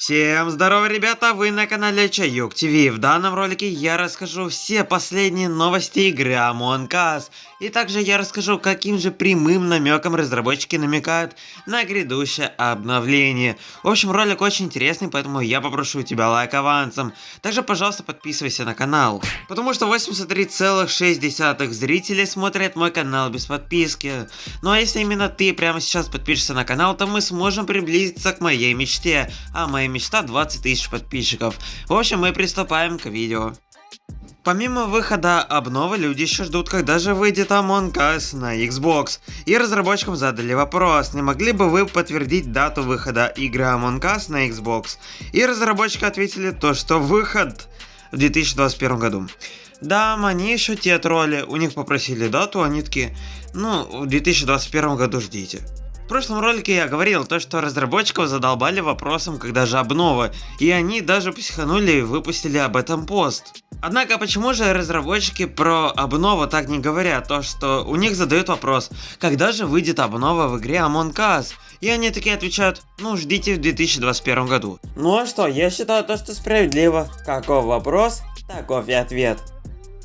Всем здорово, ребята, вы на канале Чаюк ТВ. В данном ролике я расскажу все последние новости игры Among Us. И также я расскажу, каким же прямым намеком разработчики намекают на грядущее обновление. В общем, ролик очень интересный, поэтому я попрошу тебя лайк авансом. Также, пожалуйста, подписывайся на канал. Потому что 83,6 зрителей смотрят мой канал без подписки. Ну а если именно ты прямо сейчас подпишешься на канал, то мы сможем приблизиться к моей мечте. А моя мечта 20 тысяч подписчиков. В общем, мы приступаем к видео. Помимо выхода обновы, люди еще ждут, когда же выйдет Among Us на Xbox. И разработчикам задали вопрос, не могли бы вы подтвердить дату выхода игры Among Us на Xbox? И разработчики ответили то, что выход в 2021 году. Да, они еще те тролли, у них попросили дату, они такие, ну, в 2021 году ждите. В прошлом ролике я говорил то, что разработчиков задолбали вопросом, когда же обнова, и они даже психанули и выпустили об этом пост. Однако почему же разработчики про обнову так не говорят, то что у них задают вопрос, когда же выйдет обнова в игре Among Us? И они такие отвечают, ну ждите в 2021 году. Ну а что, я считаю то, что справедливо. Каков вопрос, таков и ответ.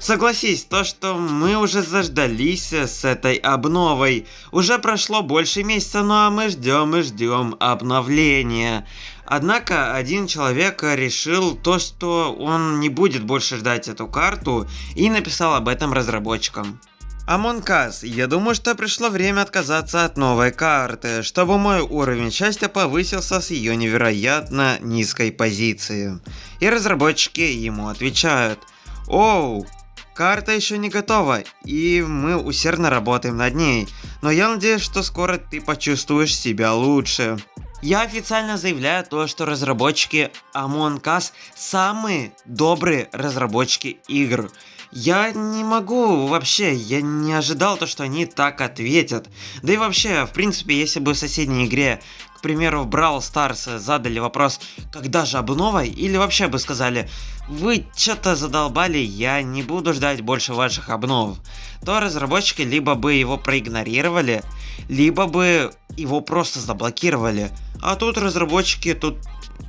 Согласись, то, что мы уже заждались с этой обновой. Уже прошло больше месяца, ну а мы ждем и ждем обновления. Однако один человек решил то, что он не будет больше ждать эту карту и написал об этом разработчикам. Among Us, я думаю, что пришло время отказаться от новой карты, чтобы мой уровень счастья повысился с ее невероятно низкой позиции. И разработчики ему отвечают. Оу, Карта еще не готова, и мы усердно работаем над ней, но я надеюсь, что скоро ты почувствуешь себя лучше. Я официально заявляю то, что разработчики Among Us самые добрые разработчики игр. Я не могу вообще, я не ожидал то, что они так ответят. Да и вообще, в принципе, если бы в соседней игре примеру, в Brawl Stars задали вопрос, когда же обнова, или вообще бы сказали, вы что-то задолбали, я не буду ждать больше ваших обнов, то разработчики либо бы его проигнорировали, либо бы его просто заблокировали. А тут разработчики тут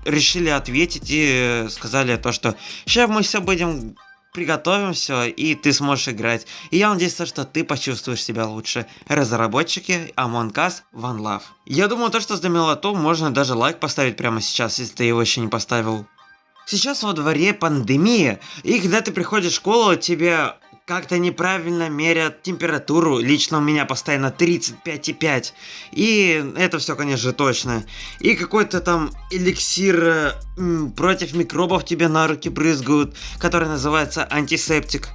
решили ответить и сказали то, что сейчас мы все будем приготовим все, и ты сможешь играть. И я надеюсь, что ты почувствуешь себя лучше. Разработчики Among Us One Love. Я думаю, то, что за милоту, можно даже лайк поставить прямо сейчас, если ты его еще не поставил. Сейчас во дворе пандемия, и когда ты приходишь в школу, тебе как-то неправильно мерят температуру. Лично у меня постоянно 35,5. И это все, конечно, точно. И какой-то там эликсир э, против микробов тебе на руки брызгают, который называется антисептик.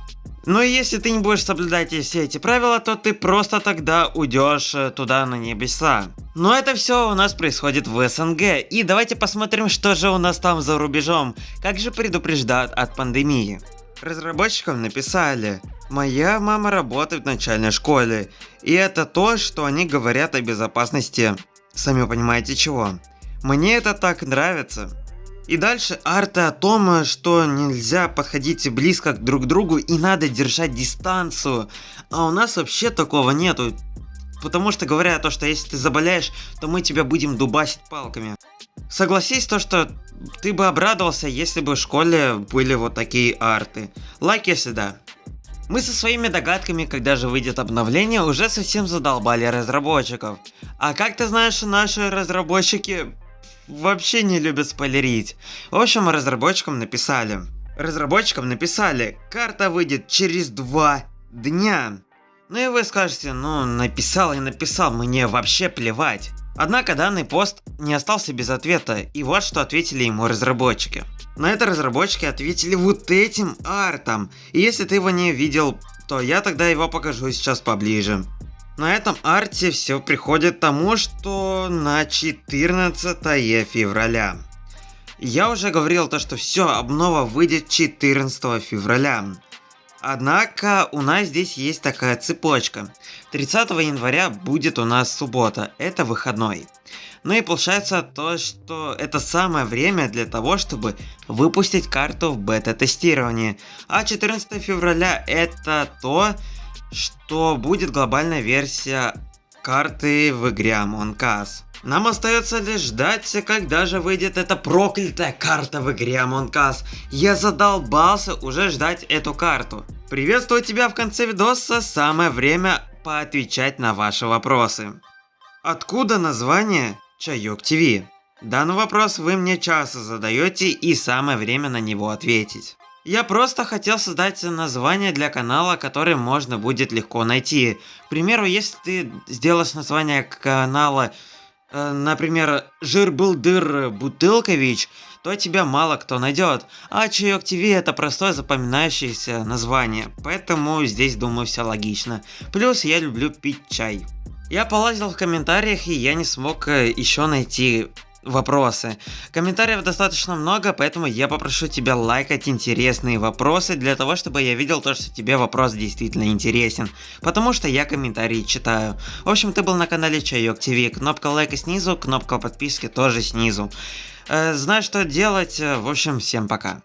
Но если ты не будешь соблюдать все эти правила, то ты просто тогда уйдешь э, туда на небеса. Но это все у нас происходит в СНГ. И давайте посмотрим, что же у нас там за рубежом. Как же предупреждают от пандемии. Разработчикам написали, моя мама работает в начальной школе, и это то, что они говорят о безопасности, сами понимаете чего. Мне это так нравится. И дальше арты о том, что нельзя подходить близко друг к другу и надо держать дистанцию. А у нас вообще такого нету. Потому что говорят то, что если ты заболеешь, то мы тебя будем дубасить палками. Согласись то, что ты бы обрадовался, если бы в школе были вот такие арты. Лайк, если да. Мы со своими догадками, когда же выйдет обновление, уже совсем задолбали разработчиков. А как ты знаешь, наши разработчики вообще не любят спойлерить. В общем, разработчикам написали. Разработчикам написали, карта выйдет через два дня. Ну и вы скажете, ну написал и написал, мне вообще плевать. Однако данный пост не остался без ответа, и вот что ответили ему разработчики. На это разработчики ответили вот этим артом, и если ты его не видел, то я тогда его покажу сейчас поближе. На этом арте все приходит к тому, что на 14 февраля. Я уже говорил то, что все, обнова выйдет 14 февраля. Однако у нас здесь есть такая цепочка. 30 января будет у нас суббота, это выходной. Ну и получается то, что это самое время для того, чтобы выпустить карту в бета-тестировании. А 14 февраля это то, что будет глобальная версия карты в игре Among Us. Нам остается лишь ждать, когда же выйдет эта проклятая карта в игре Among Us. Я задолбался уже ждать эту карту. Приветствую тебя в конце видоса, самое время поотвечать на ваши вопросы. Откуда название Чайок ТВ? Данный вопрос вы мне часто задаете и самое время на него ответить. Я просто хотел создать название для канала, которое можно будет легко найти. К примеру, если ты сделаешь название канала, э, например, дыр Бутылкович, то тебя мало кто найдет. А Чаек ТВ это простое запоминающееся название, поэтому здесь думаю все логично. Плюс я люблю пить чай. Я полазил в комментариях и я не смог э, еще найти вопросы. Комментариев достаточно много, поэтому я попрошу тебя лайкать интересные вопросы, для того, чтобы я видел то, что тебе вопрос действительно интересен. Потому что я комментарии читаю. В общем, ты был на канале Чайок ТВ, кнопка лайка снизу, кнопка подписки тоже снизу. Э, знаешь, что делать, в общем, всем пока.